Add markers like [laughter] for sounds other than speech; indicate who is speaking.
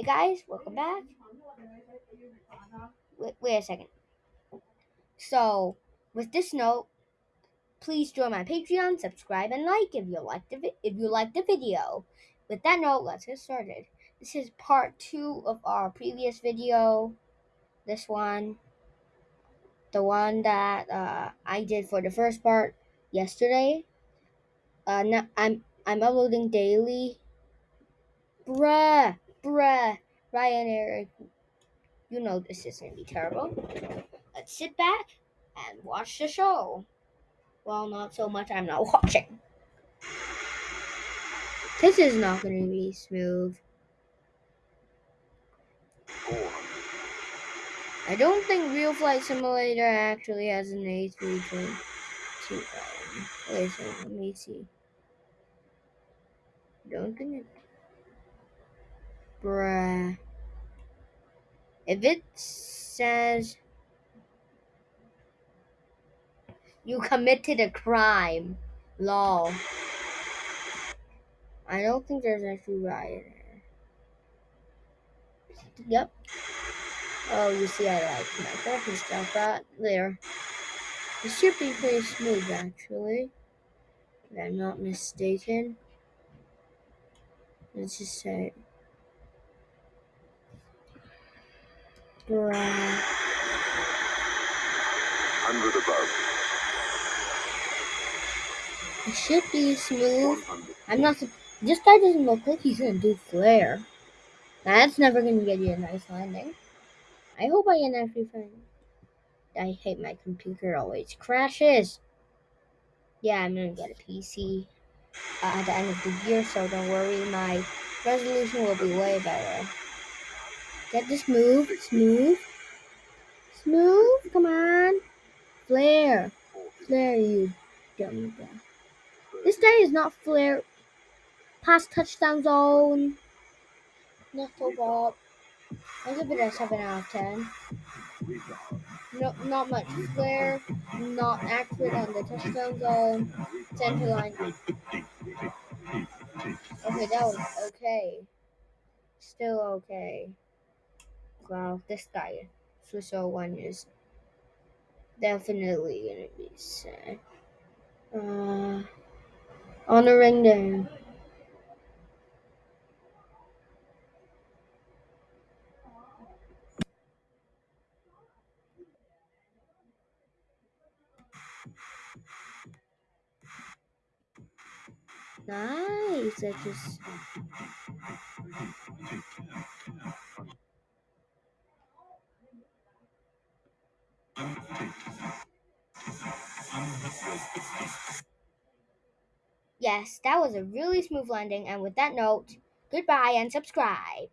Speaker 1: Hey guys, welcome back. Wait, wait a second. So, with this note, please join my Patreon, subscribe, and like if you like the if you like the video. With that note, let's get started. This is part two of our previous video. This one, the one that uh, I did for the first part yesterday. Uh, now I'm I'm uploading daily. Bruh, bruh, Ryan Eric, you know this is gonna be terrible. Let's sit back and watch the show. Well, not so much. I'm not [laughs] watching. This is not gonna be smooth. I don't think Real Flight Simulator actually has an A320. Um, wait a let me see. Don't think it. Bruh. If it says you committed a crime, lol. I don't think there's actually riot. Yep. Oh, you see, I like my graphics stuff right there. It should be pretty smooth, actually. If I'm not mistaken. Let's just say. Bruh.
Speaker 2: 100 above.
Speaker 1: It should be smooth.
Speaker 2: 100.
Speaker 1: I'm not. This guy doesn't look like he's gonna do flare. That's never gonna get you a nice landing. I hope I actually find. I hate my computer always crashes. Yeah, I'm gonna get a PC uh, at the end of the year, so don't worry. My resolution will be way better. Get this move, smooth, smooth. Come on, flare, flare, you dumb guy. This guy is not flare. Pass touchdown zone. So bad. I give it a seven out of ten. No, not much flare. Not accurate on the touchdown zone. Center line. Okay, that was okay. Still okay. Wow, this guy, Swiss 01 is definitely gonna be sad. Uh, on the ring down. Nice. I just. Yes, that was a really smooth landing. And with that note, goodbye and subscribe.